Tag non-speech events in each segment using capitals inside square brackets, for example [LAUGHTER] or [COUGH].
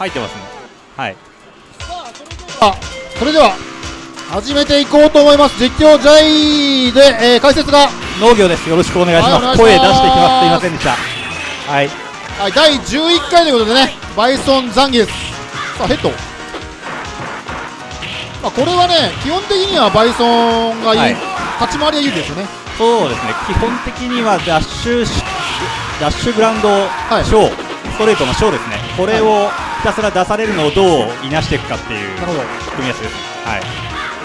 入ってますね。はい。あそれでは始めていこうと思います。実況ジャイで、えー解説が、農業です。よろしくお願いします、はい声出していきます。すいませんでした。はい。はい、第11回ということでねバイソン残儀です。さあヘッド。まあこれはね基本的にはバイソンがいい、はい。立ち回りがいいですよね。そうですね。基本的にはダッシュしダッシュグラウンドいショー、ストレートのショーですね。これをひたすら出されるのをどういなしていくかっていうなるほど。組み合わせですはい。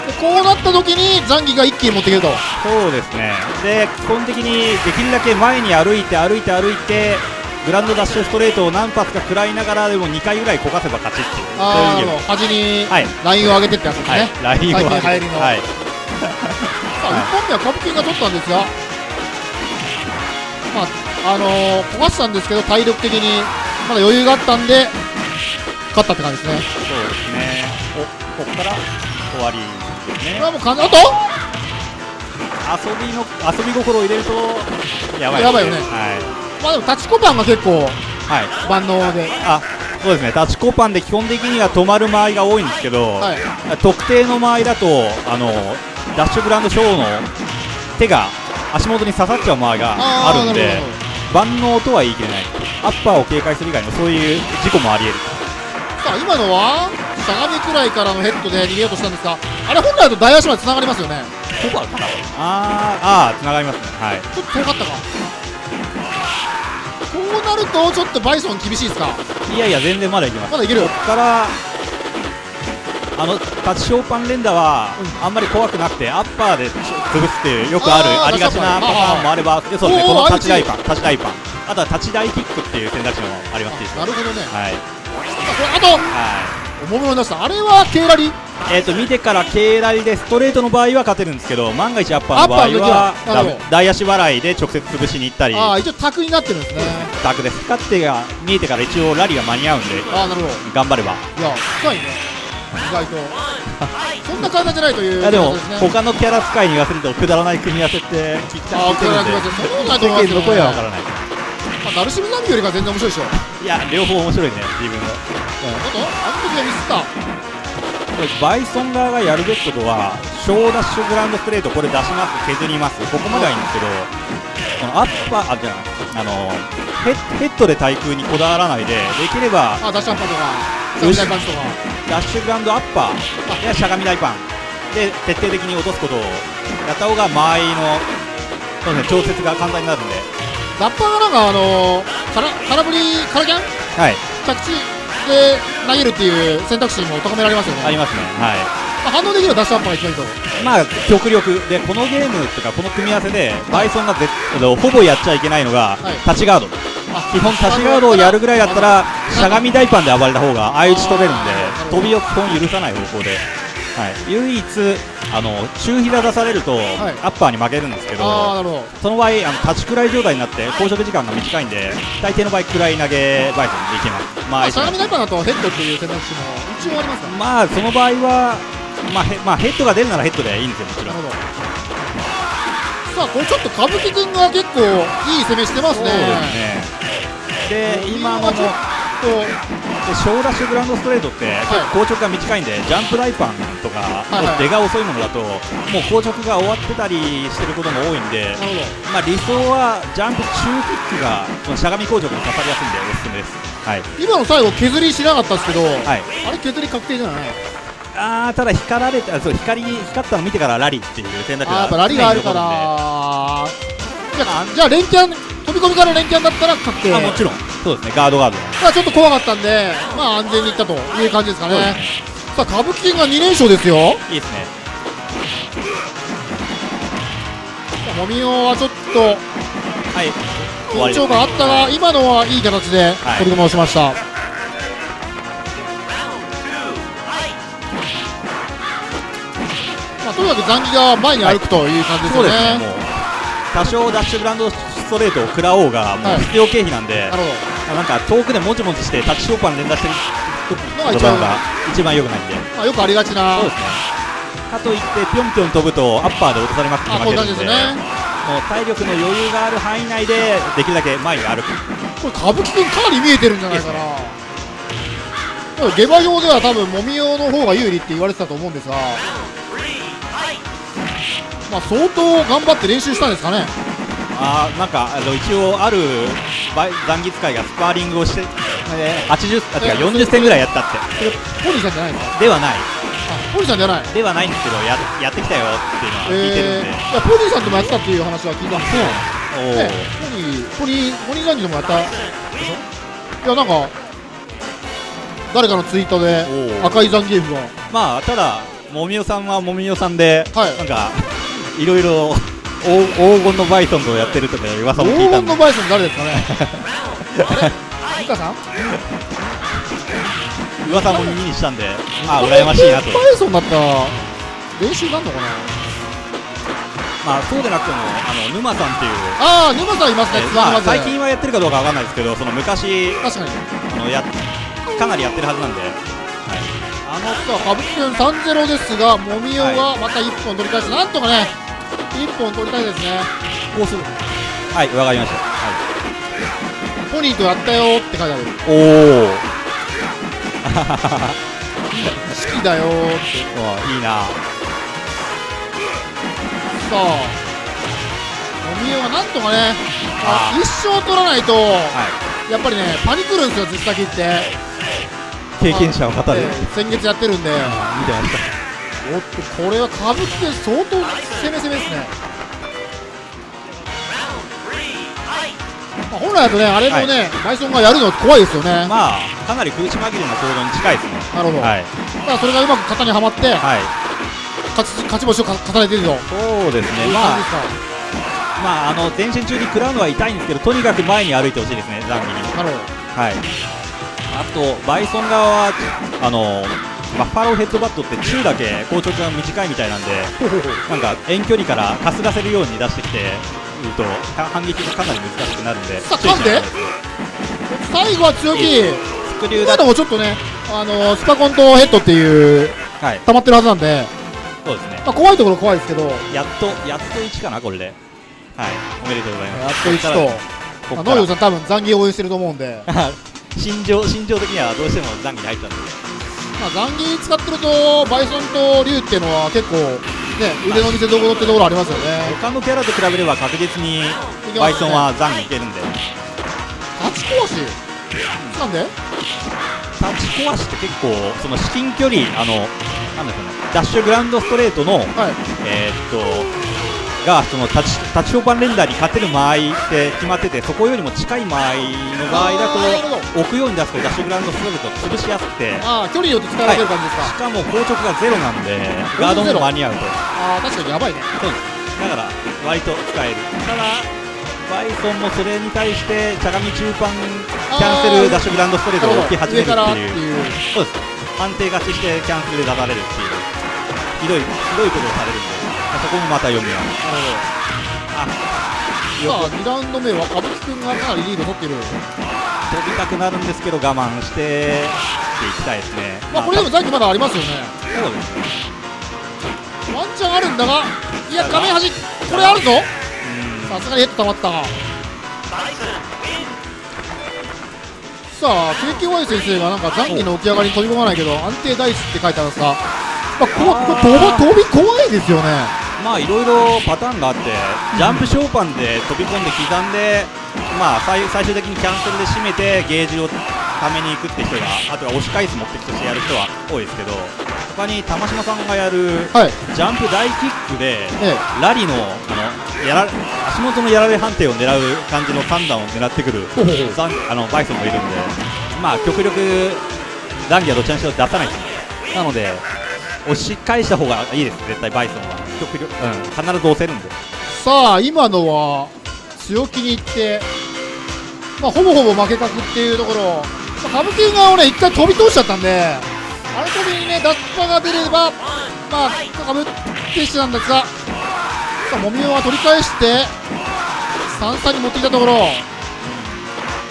でこうなった時に残儀が一気に持っていけると。そうですね。で基本的にできるだけ前に歩いて歩いて歩いてグランドダッシュストレートを何発か食らいながらでも2回ぐらいこかせば勝ちっていう。あーそういう端にはい。ラインを上げてってやつですね、はい。ラインを上げて。最近流行りの。はい。さあ、1本目はカブキンが取ったんですが、まああのー、焦がしたんですけど、体力的にまだ余裕があったんで、勝ったって感じですね。そうですね。おここから終わりですね。これはもうと？遊びの遊び心を入れるとやばいですやばいよね。はい。まあでも、タチコパンが結構はい。万能で、あそうですね。タッチコパンで基本的には止まる間合いが多いんですけど、はい、特定の間合いだとあのダッシュグランドショーの手が足元に刺さっちゃう間合いがあるんで万能とは言い切れない。アッパーを警戒する以外のそういう事故もあり得るほどさあ、今のは、しゃがみくらいからのヘッドで逃げようとしたんですが、あれ、本来だと大足までつながりますよね、そばかなあーあーつながりますね。はい。ちょっと遠かったか。こうなると、ちょっとバイソン厳しいですか、いやいや全然まだいけます。まだいけるこっからあのタッチショーパン連打はあんまり怖くなくてアッパーで潰すっていうよくあるありがちなパターンもあればでそうですねこのタッチパンタッチ大パン。あとはタッチ大キックっていう選択肢もあります。しなるほどね、はいあと、はおもむろに出した、あれはケーラリ？いえー、と見てから軽ラリでストレートの場合は勝てるんですけど万が一アッパーの場合はアッパーの時はなダメるほど。大足払いで直接潰しに行ったり。ああ一応卓になってるんですね。タクです。勝ってが見えてから一応ラリーが間に合うんでああなるほど。頑張れば。いや深いね。意外と。[LAUGHS] そんな体じゃないといういやでも他のキャラ使いに言わせるとくだらない組み合わせって聞きたああ聞いてるんとないと思いますけど世間の声はわからないまあダルシムザンビよりが全然面白いでしょ。いや両方面白いね自分のあとあの時はミスったこれバイソン側がやるべきことは小ダッシュグラウンドストレートこれ出します。削ります。ここまではいいんですけどこのアッパーあじゃああのヘッヘッドで対空にこだわらないでできればあダッシュアッパーとかダッシュグラウンドアッパー。やしゃがみ大パン。で徹底的に落とすことをやった方が間合いのそうね調節が簡単になるんでラッパーがなんかあのー、から空振り空キャン？はい。着地で投げるっていう選択肢も高められますよね。ありますね。はい。まあ、反応できるダッシュアッパーが一番いいと。まあ極力でこのゲームとかこの組み合わせでバイソンがぜほぼやっちゃいけないのが、はい。タッチガード。あ基本タッチガードをやるぐらいだったらしゃがみ大パンで暴れた方が相打ち取れるんで飛びを基本許さない方向で、はい、唯一あの中膝出されると、い。アッパーに負けるんですけどその場合あの立ちくらい状態になって拘束時間が短いんで大抵の場合くらい投げバイソンでいけますまあまあ、しゃがみダイパーだとヘッドっていう選択肢も一応ありますか？らまあその場合はまあヘ,、まあ、ヘッドが出るならヘッドでいいんですよもちろん。なるほど。さあこれちょっと歌舞伎君が結構いい攻めしてますね。そうですね。で今のもちょっとで小ダッシュグラウンドストレートって、硬直が短いんでジャンプライパンとか、はいはい出が遅いものだともう硬直が終わってたりしてることも多いんで、まあ、理想はジャンプ中キックがこのしゃがみ硬直に刺さりやすいんでおすすめです、はい。今の最後削りしなかったですけど、はい、あれ削り確定じゃないあーただ光られたそう光光ったの見てからラリーっていう選択肢があーやっぱラリがあるからじゃあじゃあ連キャン飛び込みから連キャンだったら確定。あもちろん。そうですね。ガードガード。まあちょっと怖かったんでまあ安全にいったという感じですかね。ね。さあ歌舞伎金が2連勝ですよ。いいですね。もみおはちょっとはい。緊張感あったが今のはいい形ではい。取り組みをしました、まあ、とにかく残機が前に歩くという感じですよね、そうですね。もう多少ダッシュグラウンドストレートを食らおうがもはい。う必要経費なんで、なるほど。なんか遠くでもちもちしてタッチショーパン連打してるのが一番のが一番良くないんで。まあ、よくありがちな。そうですね。かといってぴょんぴょん飛ぶとアッパーで落とされまくって負けるんでじですね。もう体力の余裕がある範囲内でできるだけ前に歩く。これ歌舞伎君かなり見えてるんじゃないかな。下馬評では多分もみおの方が有利って言われてたと思うんですがまあ相当頑張って練習したんですかね。あーなんかあの一応ある残儀使いがスパーリングをして、えー、80あ違う40戦ぐらいやったって。ポニーさんじゃないの？かではない。あポニーさんじゃない。ではないんですけどややってきたよっていうのは聞いてるんで、えー、いやポニーさんともやってたっていう話は聞いたんですけど。ね、ポニー、ポニー、ポニーザンジともやった？でしょいや、なんか、誰かのツイートで赤いザンギエフが、まあただもみおさんはもみおさんで、はい。なんかいろいろ黄黄金のバイソンをやってるとか噂も聞い黄たんで。金のバイソン誰ですかね？[LAUGHS] あれさん？噂も耳にしたんであ羨ましいなと。バイソンだったら練習なんのかな？まあそうでなくてもあの沼さんっていう。ああ、沼さんいますね、えまあ、最近はやってるかどうかわかんないですけどその昔確かに。あのやかなりやってるはずなんで、はい、あのさ、歌舞伎くん3-0ですが、もみおがまた1本取り返して、なんとかね、1本取りたいですね。こうする。はいわかりました、はポニーとやったよって書いてある。い、おお好きだよーって。いいな。さあ、もみおがなんとかね、ああ一生取らないと、はやっぱりね、パニクるんですよ、実先って。い経験者を語る、ええ先月やってるんで、見てましおっと、これは歌舞伎で相当攻め攻めですね。まあ、本来だとね、あれもね、バイソンがやるの怖いですよね。たまあかなり苦し紛れの行動に近いですねなるほど。はい、ただそれがうまく型にはまって、はい、勝ち勝ち星をか重ねてると。そうですねまあ。まああの前進中に食らうのは痛いんですけどとにかく前に歩いてほしいですねザンギになるほはいあとバイソン側はあのバッファローヘッドバットって中だけ硬直が短いみたいなんで [LAUGHS] なんか遠距離からかすがせるように出してきて言うとか反撃がかなり難しくなるんでさあん最後は強気。スクリューだもちょっとね、あのスパコンとヘッドっていう、はい。溜まってるはずなんで、そうですね。まあ、怖いところ怖いですけど、やっとやっと1かなこれで。はい。おめでとうございやます。っと1と、農業さん多分残業応援してると思うんで、[LAUGHS] 心情心情的にはどうしても残機に入ったんでまあ、残儀使ってると、バイソンと竜っていうのは結構、ね、腕の見せ所ってところありますよね。他のキャラと比べれば確実にバイソンは残機いけるんで立ち壊し？なんで？立ち壊しって結構その至近距離あのなんだろうねダッシュグラウンドストレートのはい。えーっとがその立ち立ち評判連打に勝てる間合いって決まっててそこよりも近い間合いの場合だと置くように出すとダッシュグラウンドストレート潰しやすくて。ああ、距離によって使われてる感じですか？しかも硬直がゼロなんで。ガードも間に合うと。ああ、確かにやばいね。そう。ですだから割と使える。ただバイソンもそれに対してしゃがみ中盤キャンセルダッシュグラウンドストレートを置き始めるっていう。そうです。判定勝ちしてキャンセルで出されるっていう。ひどいひどいことをされるんでそこもまた読みはなるほど。あさあ、2ラウンド目は歌舞伎くんがかなりリード取ってる。飛びたくなるんですけど我慢していきたいですねまあ、これでも残機まだありますよね。そうですねワンチャンあるんだが、いや、画面端、これあるぞうんさすがにヘッド溜まったが。さあ、KKY 先生がなんか残機の起き上がりに飛び込まないけど、安定大事って書いてあるんですが、まあ、こ飛び怖いですよね。まあいろいろパターンがあってジャンプショーパンで飛び込んで刻んでまあ最最終的にキャンセルで締めてゲージをために行くって人があとは押し返す目的としてやる人は多いですけど他に玉島さんがやるはい。ジャンプ大キックでえラリのあのやら足元のやられ判定を狙う感じの3段を狙ってくる [LAUGHS] あのバイソンもいるんでまあ極力ザンギはどちらにしろ出さないですなので押し返した方がいいです絶対バイソンは極力、うん、必ず押せるんでさあ、今のは強気にいって、まあ、ほぼほぼ負け確っていうところ、まあ、歌舞伎側をね、一回飛び通しちゃったんで、あの時にね、脱破が出れば、まあ、かぶってしてたんですが、さあ、もみおは取り返して、3三に持ってきたところ、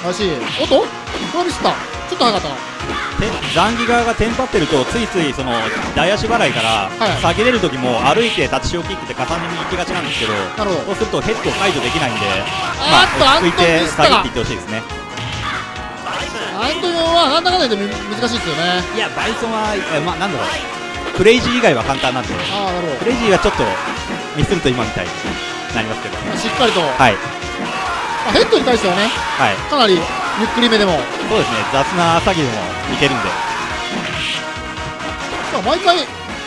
らしい。おっと？これはミスった？ちょっと早かったな。てザンギ側がテンパってるとついついその大足払いからはい。下げれる時も歩いてタッチショーキックって重ねに行きがちなんですけどなるほど。そうするとヘッド解除できないんであーっとまあ落ち着いて下げっていってほしいですね。アントニオはまあなんだかんだ言ってむ難しいですよね。いやバイソンはえまあなんだろう。クレイジー以外は簡単なんで。ああなるほクレイジーはちょっとミスると今みたいになりますけど。どしっかりと、まはい。あ、ヘッドに対してはねはい。かなりゆっくりめでも。そうですね。雑な詐欺でもいけるんで。まあ毎回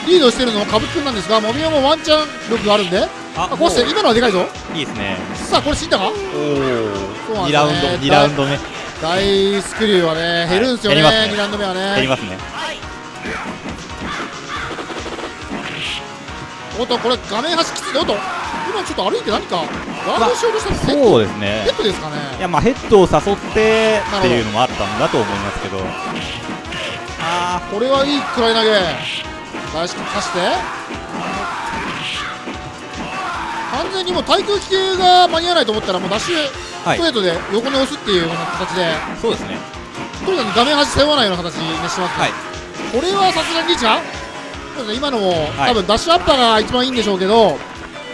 リードしてるのは歌舞伎君なんですがモミオもワンチャン力があるんで。あうして今のはでかいぞ。いいですね。さあこれ死んだか？おおそうなん2ラウンドですね2ラウンド目。大スクリューはね減るんですよね,、減りますね。2ラウンド目はね。減りますね。おっとこれ画面端きついおっと。今ちょっと歩いて何かガードしたのそうですね。ヘッドですかね。いやまあヘッドを誘ってっていうのもあったんだと思いますけど。あこれはいいくらい投げ。返し貸して。完全にもう対空気系が間に合わないと思ったらもうダッシュあはい。ストレートで横に押すっていうような形で、そうですね。とにかく画面端背負わないような形にしてますね、はい。これはさすがにリーチかそうですね。今のも、はい。多分ダッシュアッパーが一番いいんでしょうけど、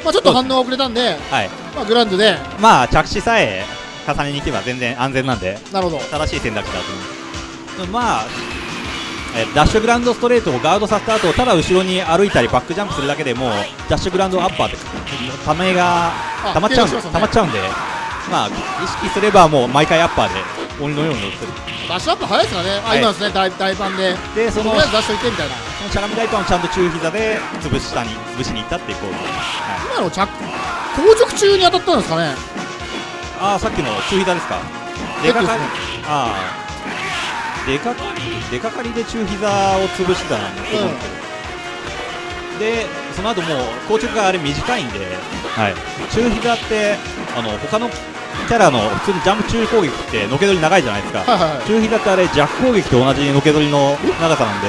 まあ、ちょっと反応が遅れたんで、はい。まあ、グラウンドで。まあ着地さえ重ねに行けば全然安全なんでなるほど。正しい選択肢だと思いますまあえダッシュグラウンドストレートをガードさせた後ただ後ろに歩いたりバックジャンプするだけでもうダッシュグラウンドアッパーってためがあ溜まっちゃうんで、ね。溜まっちゃうんでまあ意識すればもう毎回アッパーで鬼のように乗ってる。ダッシュアップ早いですからね、あはい。今ですね大大パンで。でそのダッシュいってみたいなしゃがみ大パンをちゃんと中膝で潰したに潰しに行ったっていう行為、はい、今の着硬直中に当たったんですかね。ああさっきの中膝ですか。出かかりああ出かかり出かかりで中膝を潰してたなと思うんですけど、でその後もう硬直があれ短いんで、はい、中膝ってあの他のキャラの普通にジャンプ中攻撃ってのけぞり長いじゃないですか、はいはいはい。中膝ってあれ弱攻撃と同じのけぞりの長さなんで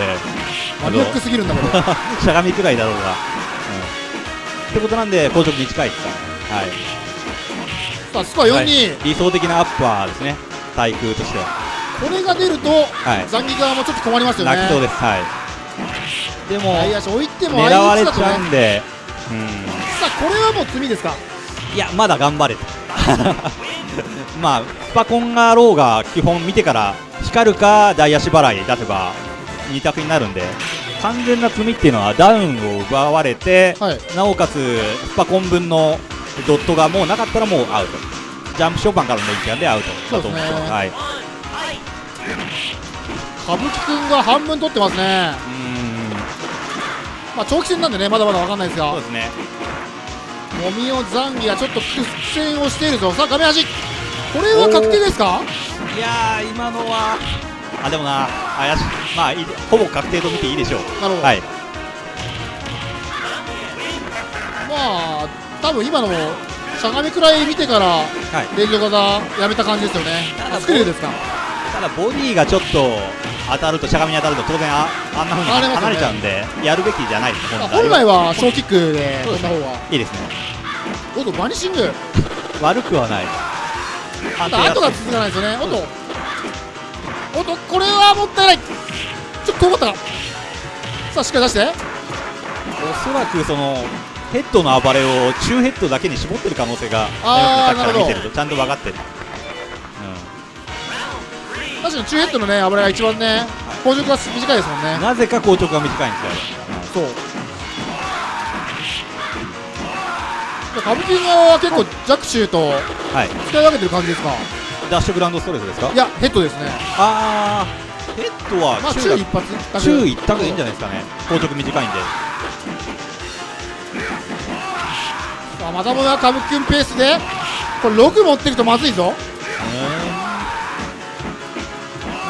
マニアックすぎるんだけど [LAUGHS] しゃがみくらいだろうが、うん、ってことなんで硬直短い。ですはい。さあスコア4-2、はい。理想的なアッパーですね。対空として。はこれが出ると、はい。ザンギ側もちょっと困りますよね。泣きそうです。はい。でも外野手置いても狙われちゃうんで、うん、さあこれはもう罪ですか？いやまだ頑張れと。[LAUGHS] まあスパコンがろうが基本見てから光るか大足払い出せば2択になるんで完全な罪っていうのはダウンを奪われて、はい。なおかつスパコン分のドットがもうなかったらもうアウト。ジャンプショーパンからの一眼でアウトだと思ってそうですね。はい、う歌舞伎君が半分取ってますね。まあ長期戦なんでねまだまだ分かんないですがそうですね。もみおザンギがちょっと苦戦をしているぞ。さあ画面端これは確定ですか？いやー今のはあでもな怪しい。まあいいほぼ確定と見ていいでしょう。なるほど、はい。まあ多分今のもしゃがみくらい見てからはい。連続技やめた感じですよね。ただあスクリューですか？ただボディがちょっと当たるとしゃがみに当たると当然ああんなふうに離れちゃうんでやるべきじゃないですまあ本来は。小キックで飛んだ方がいいですね。おっとバニシング。悪くはない。あと後が続かないですよね。おっとおっとこれはもったいない。ちょっと遠かったか。さあしっかり出して。おそらくそのヘッドの暴れを中ヘッドだけに絞ってる可能性があーあなるほど。ちゃんと分かってる、確かに中ヘッドのね暴れが一番ね硬直が短いですもんうん、ね。なぜか硬直が短いんですよ、そう。歌舞伎側は結構弱中とはい。使い分けてる感じですか？ダッシュグラウンドストレートですか？いやヘッドですね。あーヘッドはまあ中中一発中一択でいいんじゃないですかね。硬直短いんで。さあまたもや歌舞伎君ペースで。これ6持ってるとまずいぞ。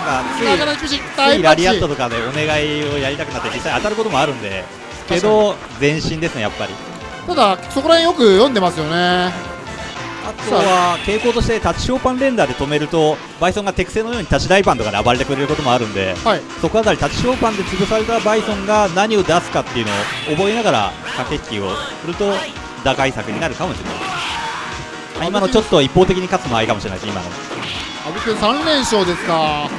なんかついついラリアットとかでお願いをやりたくなって実際当たることもあるんで。けど前進ですねやっぱり。ただそこら辺よく読んでますよねあとは傾向としてタッチショーパン連打で止めるとバイソンが手癖のようにタッチ大パンとかで暴れてくれることもあるんではい。そこあたりタッチショーパンで潰されたバイソンが何を出すかっていうのを覚えながら駆け引きをすると打開策になるかもしれない。あ今のちょっと一方的に勝つのはいいかもしれないです今の。阿部君3連勝ですか。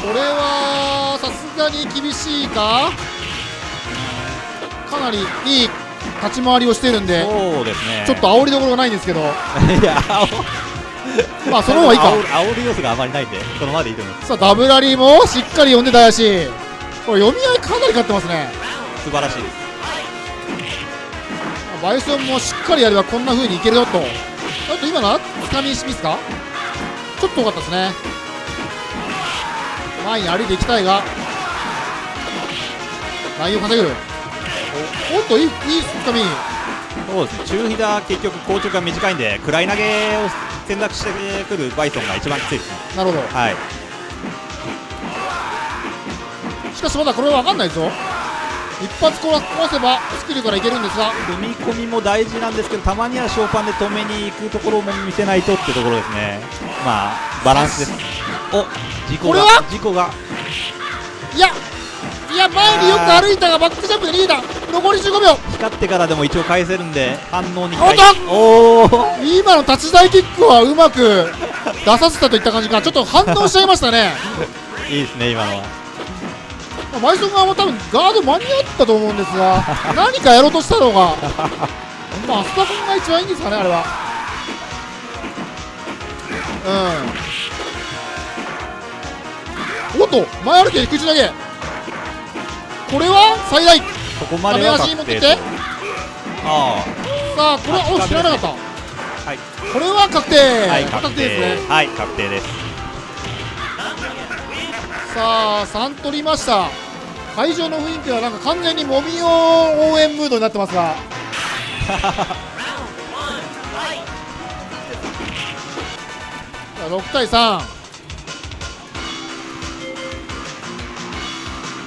これはさすがに厳しいか。かなりいい立ち回りをしてるんでそうですね。ちょっと煽りどころがないんですけど。[LAUGHS] いや煽まあその方がいいか。煽る煽る要素があまりないんでこのままでいいと思いますさあダブラリーもしっかり読んでたやしこれ読み合いかなり勝ってますね。素晴らしい。ですバイソンもしっかりやればこんな風にいけるよと。あと今のはつかみミスか？ちょっと多かったですね。前に歩いていきたいが。ラインを稼ぐおっといいいいつかみそうですね中飛だ結局硬直が短いんで暗い投げを選択してくるバイソンが一番きついですねなるほどはいしかしまだこれは分かんないですよ一発壊せばスキルからいけるんですが踏み込みも大事なんですけどたまにはショーパンで止めに行くところも見せないとってところですねまあバランスですお事故が事故がいやいや前によく歩いたがバックジャンプで逃げた残り15秒。光ってからでも一応返せるんで反応におっおお今の立ち台キックはうまく [LAUGHS] 出させたといった感じか。ちょっと反応しちゃいましたね。[LAUGHS] いいですね今のは。まあマイソン側も多分ガード間に合ったと思うんですが [LAUGHS] 何かやろうとしたのが。まあスタコンが一番いいんですかねあれは。うん。おっと前歩きで空中投げこれは最大。そこまではダメ足に持って。きてあさあこれはお知らなかった。はい。これは確定、あはい確確定。ですね。定はい確定です。さあ3取りました。会場の雰囲気はなんか完全にもみお応援ムードになってますが。[LAUGHS] さあ6対3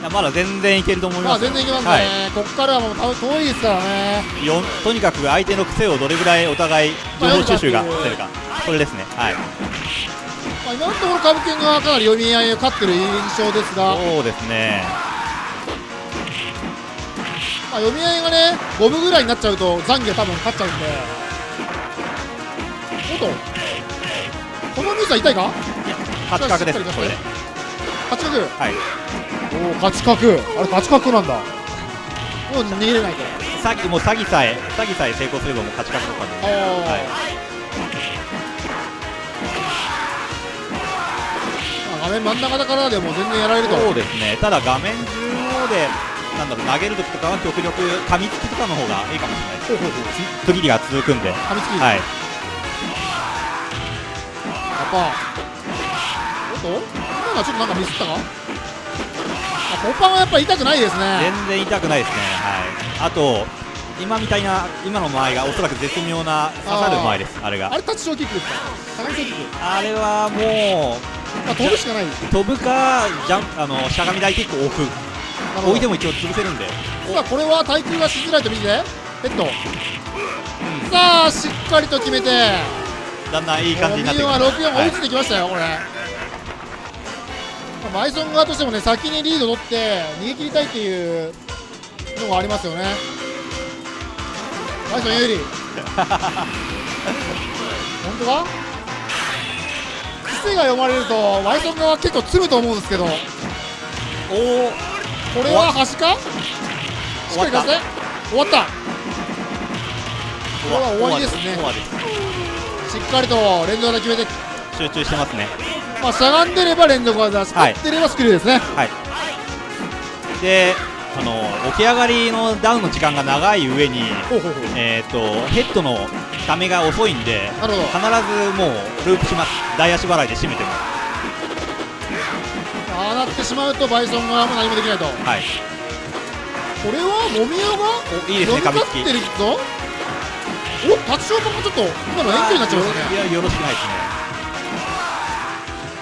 やまだ全然いけると思いまあます全然いけますね、はい。ここからはもう多分遠いですからね。よんとにかく相手の癖をどれぐらいお互い情報収集がしてるか。これですね。はい。まあ、今のところ歌舞伎がかなり読み合いを勝ってる印象ですが、まそうですね。あ、読み合いがね5分ぐらいになっちゃうと残機は多分勝っちゃうんで。おっと。このミスは痛いか？勝ち確ですこれで。勝ち角？はいおお勝ち角あれ勝ち角なんだ。もう逃げれないから。さっきもう詐欺さえ詐欺さえ成功すればもう勝ち確だったんではい。まあ画面真ん中だからでも全然やられると。そうですね。ただ画面中央でなんだろう投げるときとかは極力噛みつきとかの方がいいかもしれない。ですほうほうほう。区切りが続くんで。噛みつき、はい。パーおっと？今のはちょっとなんかミスったか？あポッパンはやっぱり痛くないですね。全然痛くないですね。はい。あと今みたいな今の間合いがおそらく絶妙な刺さる間合いです。あれが。あれタッチショーキックですか？高いキック、あれはもまあ、飛ぶしかない。飛ぶかジャンあのしゃがみ台キックを置く。置いても一応潰せるんで。さあこれは対空がしづらいと見てヘッド、さあしっかりと決めて。だんだんいい感じになってきはま64追いついてきましたよ、これ、まあマイソン側としてもね先にリード取って逃げ切りたいっていうのがありますよね。マイソン有利。[LAUGHS] 本当か癖が読まれるとマイソン側結構詰むと思うんですけど。こおおれは端か？しっかり出せ？終わった。これは終わりですね。しっかりと連続技決めて。集中してますねまあしゃがんでれば連続技使ってればスキルですね、はい。であの起き上がりのダウンの時間が長い上にえー、とヘッドのためが遅いんで必ずもうループします。大足払いで締めてますああなってしまうとバイソン側も何もできないと。こはい。れはもみおがおいいですね噛みつき。ってるぞ。おタッチショートもちょっと今の遠距離になっちゃいましたね。いやよろしくないですね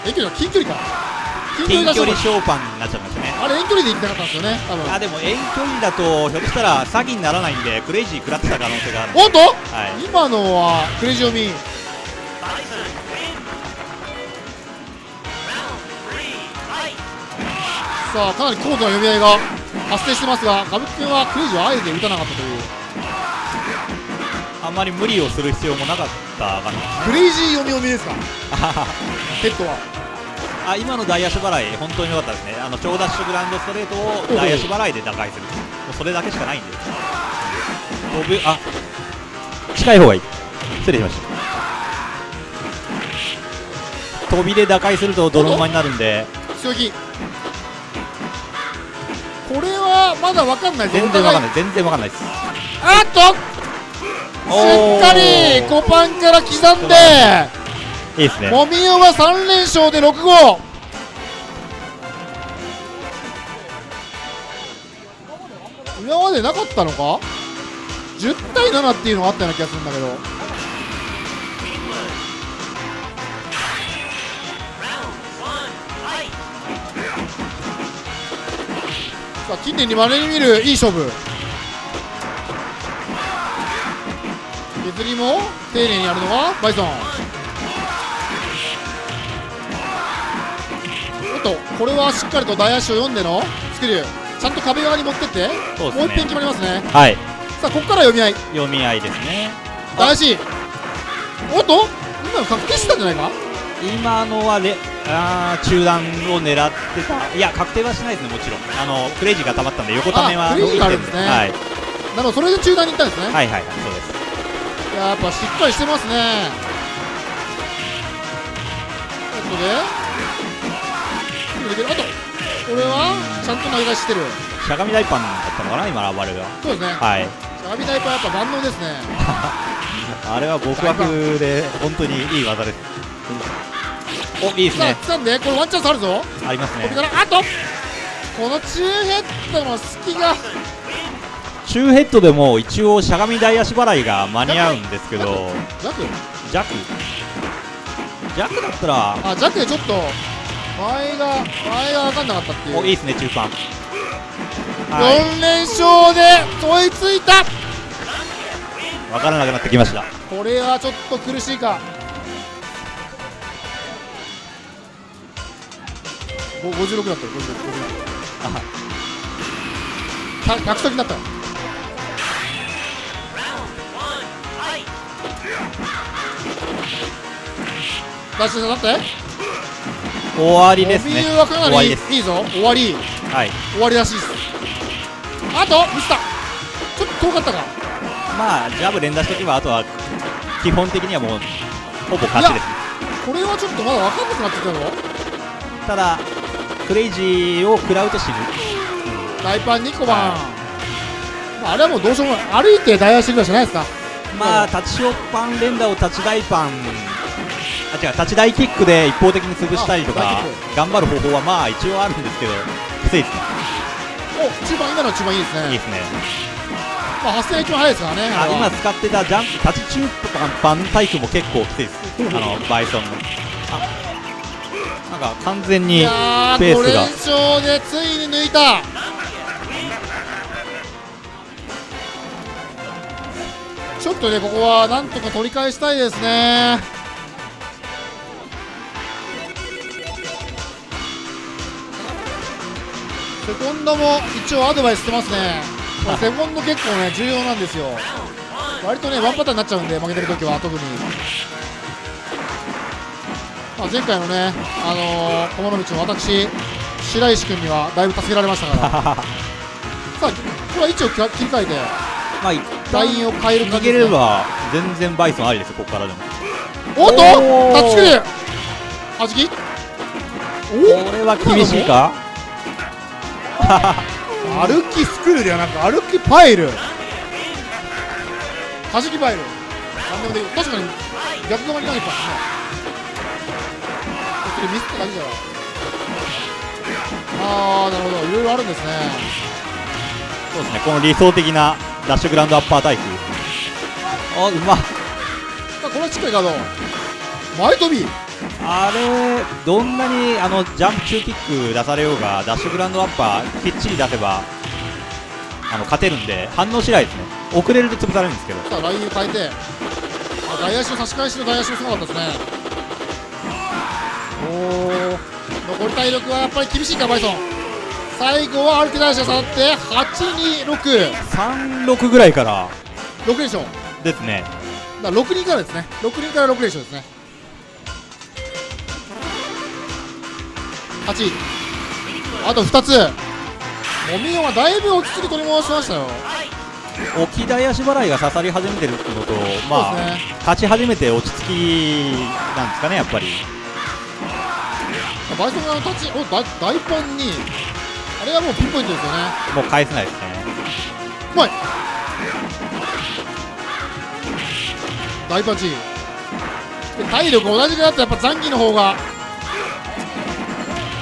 遠距離は近距離か近近距距離ショーパンになっちゃいましたね。あれ遠距離で行きたかったんですよね多分。あでも遠距離だとひょっとしたら詐欺にならないんでクレイジー食らってた可能性があるおっとはい。今のはクレイジー読みさあかなり高度な読み合いが発生してますが歌舞伎君はクレイジーをあえて打たなかったというあんまり無理をする必要もなかったかな。クレイジー読み読みですか？[LAUGHS] ヘッドは？あ今の大足払い本当に良かったですね。あの超ダッシュグラウンドストレートを大足払いで打開する。もうそれだけしかないんで飛ぶあ近い方がいい。失礼しました。飛びで打開すると泥沼になるんで。強気。これはまだわかんない。全然わかんない。全然わかんないです。あっと！しっかりコパンから刻んでいいですね。もみおは3連勝で6号。今までなかったのか？10対7っていうのがあったような気がするんだけど。さあ近年にまれに見るいい勝負削りも丁寧にやるのがバイソン。おっとこれはしっかりと大足を読んでのスキルちゃんと壁側に持ってって。ね。もう一遍決まりますね。はい。さあここから読み合い。読み合いですね。大足。おっと今の確定してたんじゃないか？今のはレあー中段を狙ってた。いや確定はしないですねもちろん。あのクレイジーが溜まったんで横ためはあクレイジーがあるんですね。はい、なるほどそれで中段に行ったんですね、はいはいはいそうですやっぱしっかりしてますね。えっとであとこれはちゃんと投げ返してる。しゃがみ大パンだったのかな今の暴れが。そうですね。はい。しゃがみタイプはやっぱ万能ですね。[LAUGHS] あれは極悪で本当にいい技です。おいいですさあんでこれワンチャンスあるぞ。ありますね。あとこの中ヘッドの隙が中ヘッドでも一応しゃがみ大足払いが間に合うんですけど弱弱弱だったらあ弱でちょっと前が前が分かんなかったっていう。おいいですね中パンはい。4連勝で追いついた。分からなくなってきました。これはちょっと苦しいか。お56だったよ。56あた100時になったダッシュだって。終わりですモねはかなりいいぞ。終わり。はい。終わりらしいです。あとミスったちょっと遠かったか。まあジャブ連打しておけばあとは基本的にはもうほぼ勝ちです。これはちょっとまだ分かんなくなってきたぞ。ただクレイジーを食らうと死ぬ。大パン2個番、はまあ、あれはもうどうしようもない。歩いて大足ぐらいじゃないですか。まあ立ちショパン連打を立ち大パン。あ違う立ち大キックで一方的に潰したりとあか頑張る方法はまあ一応あるんですけどきついですねお中盤今の中盤いいですね。いいですね。まあ、発生が一番早いですからね。今使ってたジャンプ立ち中パンタイプも結構きついです。あのバイソンなんか完全いに5連ペースが。勝でついに抜いた。ちょっとねここはなんとか取り返したいですねセコンドも一応アドバイスしてますね。これセコンド結構ね重要なんですよ。割とねワンパターンになっちゃうんで負けてる時は特に。まあ、前回のね、あのー、駒の道の私、白石君にはだいぶ助けられましたから、[LAUGHS] さあ、これは位置を切り替えて、まあ一ラインを変える逃感じね。げれば全然バイソンありですよここからでも。おっと、タッチはじき、これは厳しいか？お歩きスクールではなく、歩きパイル、はじきパイル、なんでもできる、確かに逆側に投げてたんですね。それミスっただけじゃあー、なるほど、いろいろあるんですね。そうですね。この理想的なダッシュグラウンドアッパータイプ。あうまっこれはしっかりガード前飛びあれどんなにあのジャンプ中キック出されようがダッシュグラウンドアッパーきっちり出せばあの勝てるんで反応しないですね。遅れると潰されるんですけど。さあラインを変えてあ外野手の差し返しの外野手もすごかったですね。おお残り体力はやっぱり厳しいかバイソン。最後は歩き出して下がって826 36ぐらいから。連勝ですね。だから6人からですね。6人から6連勝ですね8あと2つ。もみよはだいぶ落ち着き取り戻しましたよ。置き台足払いが刺さり始めてるのとまあ、ね。勝ち始めて落ち着きなんですかねやっぱり。バイソン側の立ち。おだ大ポンに。あれはもうピンポイントですよね。もう返せないですね。うまい。大パンチ。で体力同じくなったらやっぱザンギの方が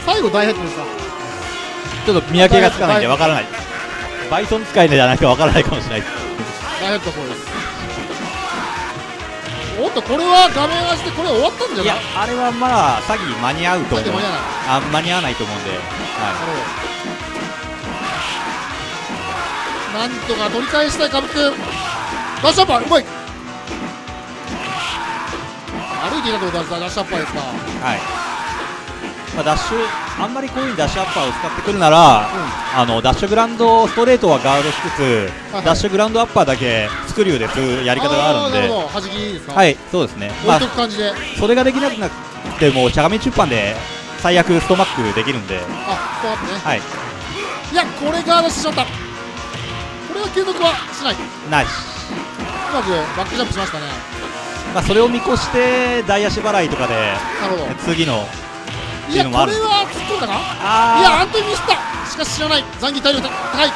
最後大ヘッドでしたちょっと見分けがつかないんでわからない。バイソン使いじゃないとわからないかもしれない。です大ヘッドそうです。おっとこれは画面端でこれ終わったんじゃいない？やあれはまだ詐欺間に合うと思う。間に合わない。あ間に合わないと思うんで、はなるほどなんとか取り返したいカブ君。ダッシュアッパーうまい。歩いていたところダッシュアッパーですか。いはいまあ、ダッシュあんまりこういうふうにダッシュアッパーを使ってくるなら、あのダッシュグラウンドストレートはガードしつつ、はいダッシュグラウンドアッパーだけスクリューでするやり方があるんで。はいそうですね、まあそれができなくなってもしゃがみ中盤で最悪ストマックできるんで。あこうやってね。はい。いやこれガードしてしまった。これは継続はしない。うナイスまくバックジャンプしましたね。まあ、それを見越して大足払いとかで次のいやこれは突っ込んだかあいやアントニーミスった。しかし知らない。残機体力高い。こ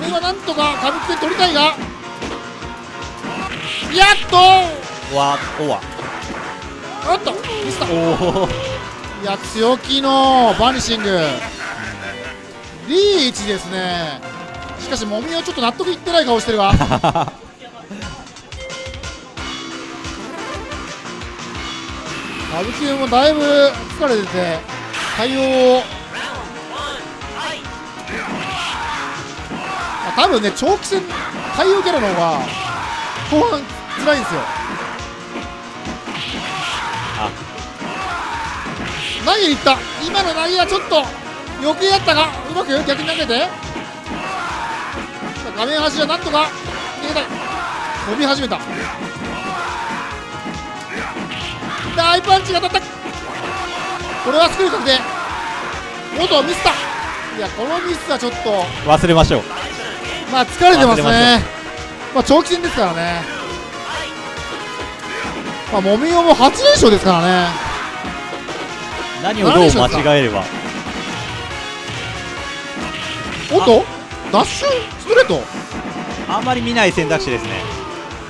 れはなんとか歌舞伎で取りたいが。やっと。わおわ。おっとミスった。おおいや強気のバニシング。リーチですね。しかしもみはちょっと納得いってない顔してるが [LAUGHS] 歌舞伎もだいぶ疲れてて対応を。あ多分ね長期戦対応キャラの方が後半辛いんですよ。あ。投げに行った。今の投げはちょっと余計だったがうまく逆に投げて。画面端はなんとか逃げたい。飛び始めた大パンチが当たったこれはスクリュー確定元ミスったいやこのミスはちょっと。忘れましょう。まあ疲れてますね。まあ長期戦ですからね。まあもみおも8連勝ですからね。何をどう間違えれば。おっとダッシュストレート？あんまり見ない選択肢ですね。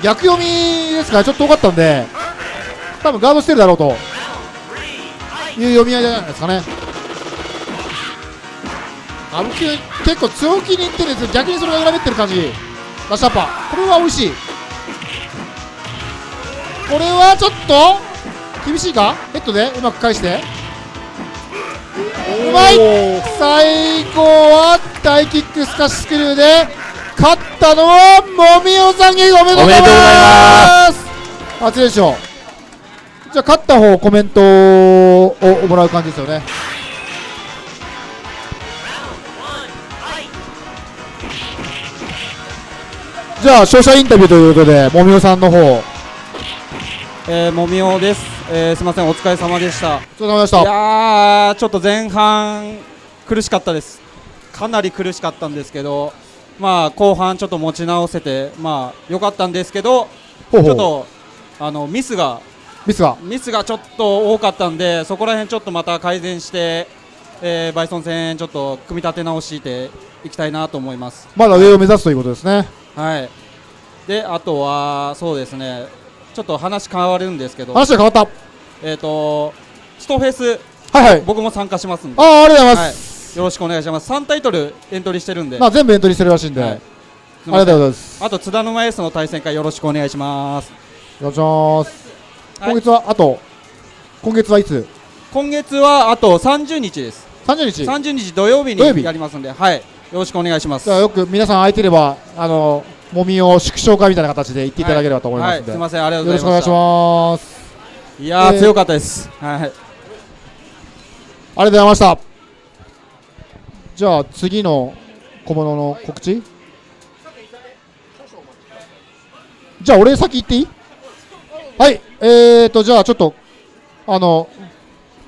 逆読みですか？らちょっと多かったんで多分ガードしてるだろうと。いう読み合いじゃないですかね。歌舞伎結構強気にいってるんですよ逆にそれが裏切ってる感じ。ラッシュアッパ。ーこれは美味しい。これはちょっと厳しいか？ヘッドで？うまく返して。うまい。最後は大キックスカッシュスクリューで勝ったのはもみおさんにおめでとうございます。初連勝じゃあ勝った方コメントをもらう感じですよね。じゃあ勝者インタビューということでもみおさんの方。おえー、もみおです、えー、すみません。お疲れ様でした。い疲れ様でした。やーちょっと前半苦しかったです。かなり苦しかったんですけどまあ後半ちょっと持ち直せてまあ良かったんですけどちょっとあのミスがミスが？ミスがちょっと多かったんでそこら辺ちょっとまた改善して、えーバイソン戦ちょっと組み立て直していきたいなと思います。まだ上を目指すということですね。はい。であとはそうですね。ちょっと話変わるんですけど。話が変わった。えっ、とストフェスはいはい。僕も参加しますんで。ああありがとうございはます、い、よろしくお願いします。3タイトルエントリーしてるんで、まあ全部エントリーしてるらしいんで、はい。ありがとうございます。あと津田沼 S の対戦会よろしくお願いします。お願いします、はい今月はあと今月はいつ？今月はあと30日です。30日？30日土曜日土曜日？にやりますんではい。よろしくお願いします。よく皆さん空いてればあのもみを縮小会みたいな形で言っていただければと思いますんで、はい、すみません。ありがとうございましお願いしたます。いやー、えー。強かったです。はい。ありがとうございました。じゃあ次の小物の告知？じゃあ俺先行っていい？はいえーとじゃあちょっとあの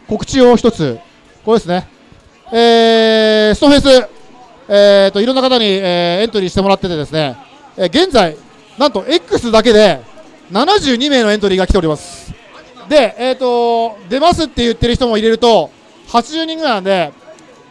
告知を一つ。これですね。えーストフェス。えーといろんな方に、えーエントリーしてもらっててですね、えー現在なんと X だけで72名のエントリーが来ております。で、えー、と出ますって言ってる人も入れると80人ぐらいなんで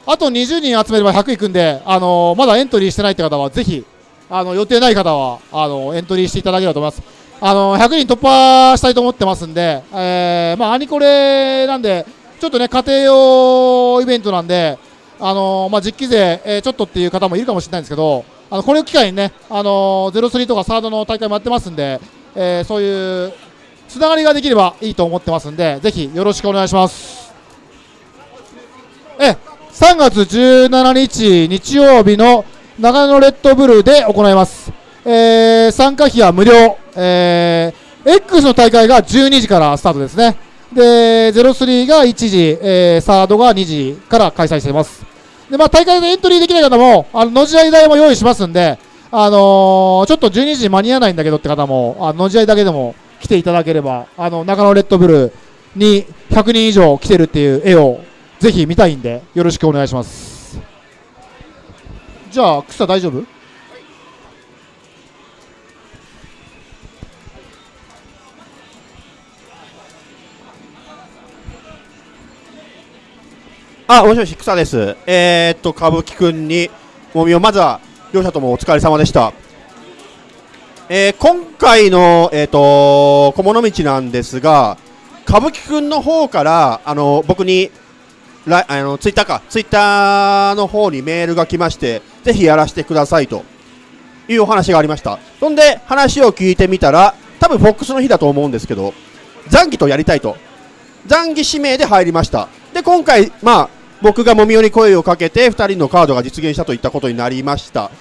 あと20人集めれば100いくんで、あのーまだエントリーしてないって方はぜひあの予定ない方はあのエントリーしていただければと思います。あの100人突破したいと思ってますんで、えーまあ、アニコレなんでちょっとね家庭用イベントなんで、あのまあ、実機勢、えーちょっとっていう方もいるかもしれないんですけどあのこれを機会にね、あのー、03とかサードの大会もやってますんで、えーそういうつながりができればいいと思ってますんでぜひよろしくお願いします。え3月17日日曜日の長野レッドブルーで行います、えー参加費は無料、えー X の大会が12時からスタートですね。で03が1時、えーサードが2時から開催しています。で、まあ、大会でエントリーできない方もあののじ合い代も用意しますんで、あのーちょっと12時間に合わないんだけどって方もあののじ合いだけでも来ていただければあの長野レッドブルに100人以上来てるっていう絵をぜひ見たいんでよろしくお願いします。じゃあ草大丈夫？あ、もしもし、草です。えー、っと、歌舞伎くんに、もみを、まずは、両者ともお疲れ様でした。えー今回の、えーっと、小物道なんですが、歌舞伎くんの方から、あの、僕に、あのツイッターか、ツイッターの方にメールが来まして、ぜひやらせてくださいというお話がありました。そんで、話を聞いてみたら、多分フォックスの日だと思うんですけど、残機とやりたいと。残機指名で入りました。で、今回、まあ、僕がもみよに声をかけて、2人のカードが実現したといったことになりました。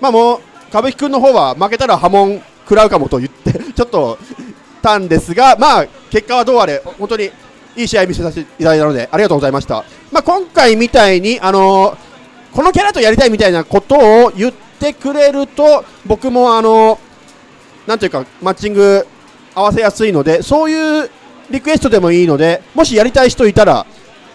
まあもう、歌舞伎くんの方は負けたら波紋食らうかもと言って、[LAUGHS] ちょっと、たんですが、まあ、結果はどうあれ、本当にいい試合見せさせていただいたので、ありがとうございました。まあ、今回みたいに、あのこのキャラとやりたいみたいなことを言ってくれると、僕もあのなんていうか、マッチング合わせやすいので、そういうリクエストでもいいので、もしやりたい人いたら、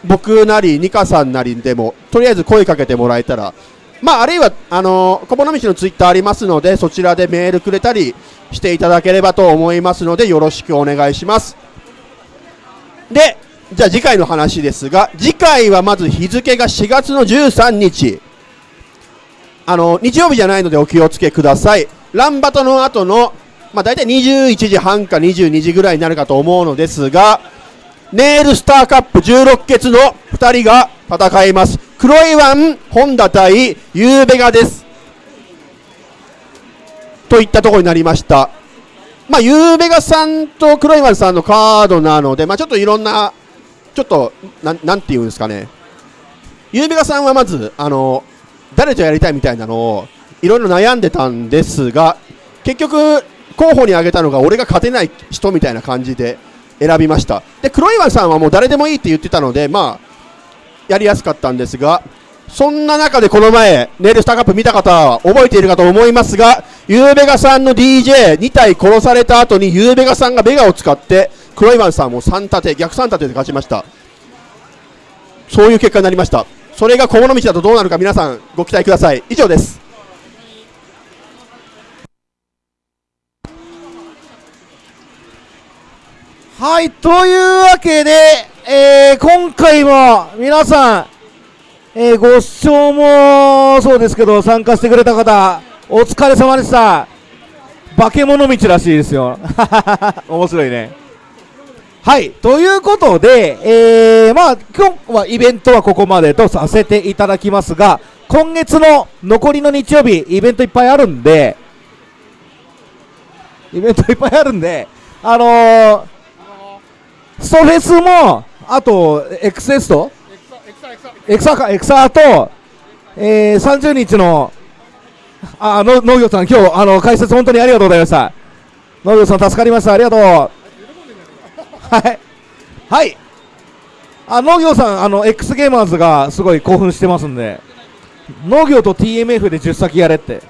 僕なり、ニカさんなりでも、とりあえず声かけてもらえたら、まあ、あるいは、あの小物道のツイッターありますので、そちらでメールくれたりしていただければと思いますので、よろしくお願いします。で、じゃあ次回の話ですが、次回はまず日付が4月の13日。あの、日曜日じゃないのでお気をつけください。ランバトの後の、まあ大体21時半か22時ぐらいになるかと思うのですが、ネールスターカップ16決の2人が戦います。黒いワン、本田対ユーベガです。といったところになりました。まあ、ユーベガさんと黒い丸さんのカードなので、まあ、ちょっといろんな、ちょっと、なんなんていうんですかね、ユーベガさんはまず、あの、誰とやりたいみたいなのを、いろいろ悩んでたんですが、結局、候補に挙げたのが、俺が勝てない人みたいな感じで選びました。で、黒い丸さんはもう誰でもいいって言ってたので、まあ、やりやすかったんですが、そんな中でこの前、ネイルスターカップ見た方は覚えているかと思いますが、ユーベガさんの DJ2 体殺された後にユーベガさんがベガを使って、黒岩さんも3立て、逆3立てで勝ちました。そういう結果になりました。それが小物道だとどうなるか皆さんご期待ください。以上です。はい、というわけで、えー今回も皆さん、えーご視聴もそうですけど、参加してくれた方、お疲れ様でした。化け物道らしいですよ。[LAUGHS] 面白いね。はい、ということで、えーまあ、今日はイベントはここまでとさせていただきますが、今月の残りの日曜日、イベントいっぱいあるんで、イベントいっぱいあるんで、あのーストフェスも、あと、エクセストエクサか、エクサと、えー、30日の、あ、の農業さん、今日、あの、解説本当にありがとうございました。農業さん助かりました。ありがとう。はい。はい。あ、農業さん、あの、X ゲーマーズがすごい興奮してますんで、農業と TMF で10先やれって。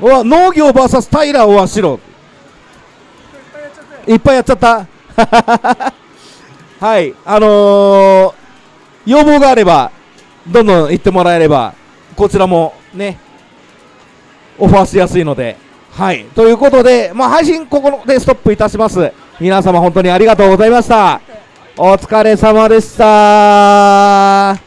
うわ、農業 VS タイラーは白。いっぱいやっちゃった。[LAUGHS] はい、あのー、要望があれば、どんどん言ってもらえれば、こちらもね、オファーしやすいので、はい、ということで、まあ、配信ここでストップいたします。皆様本当にありがとうございました。お疲れ様でした。